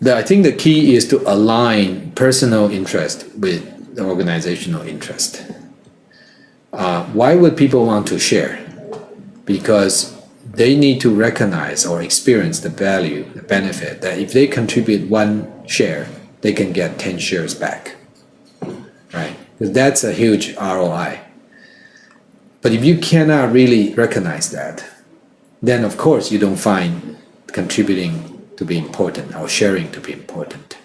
the, I think the key is to align personal interest with the organizational interest. Uh, why would people want to share? Because they need to recognize or experience the value, the benefit that if they contribute one share, they can get 10 shares back. Right? Because that's a huge ROI. But if you cannot really recognize that, then of course you don't find contributing to be important or sharing to be important.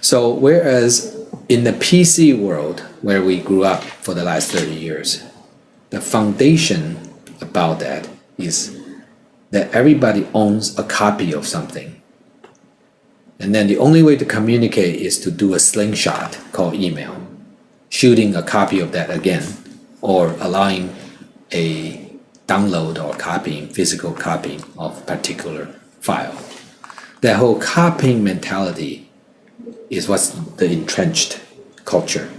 So whereas in the PC world where we grew up for the last 30 years, the foundation about that is that everybody owns a copy of something. And then the only way to communicate is to do a slingshot called email, shooting a copy of that again, or allowing a download or copying, physical copying of particular file. That whole copying mentality is what's the entrenched culture.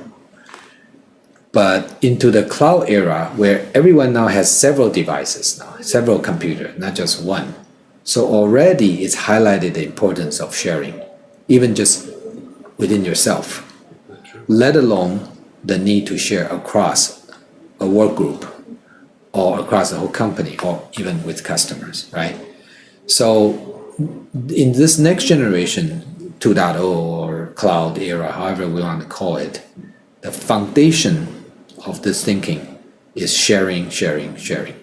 But into the cloud era where everyone now has several devices now, several computers, not just one. So already it's highlighted the importance of sharing, even just within yourself, let alone the need to share across a work group or across the whole company or even with customers, right? So in this next generation, 2.0 or cloud era, however we want to call it, the foundation of this thinking is sharing, sharing, sharing,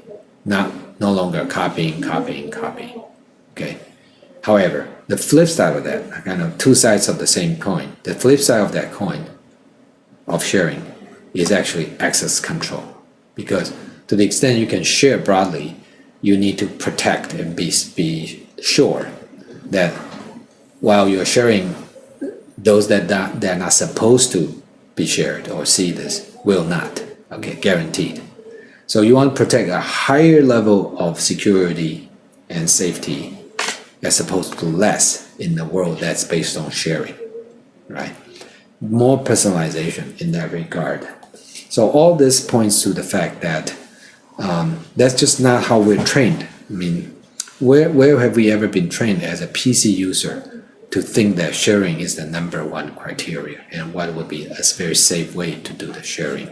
not no longer copying, copying, copying. Okay. However, the flip side of that, kind of two sides of the same coin. The flip side of that coin of sharing is actually access control because to the extent you can share broadly, you need to protect and be, be sure that while you're sharing, those that, that are not supposed to be shared or see this will not, okay, guaranteed. So you want to protect a higher level of security and safety as opposed to less in the world that's based on sharing, right? More personalization in that regard. So all this points to the fact that um, that's just not how we're trained. I mean, where, where have we ever been trained as a PC user to think that sharing is the number one criteria and what would be a very safe way to do the sharing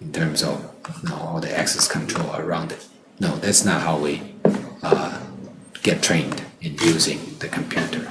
in terms of you know, all the access control around it. No, that's not how we uh, get trained in using the computer.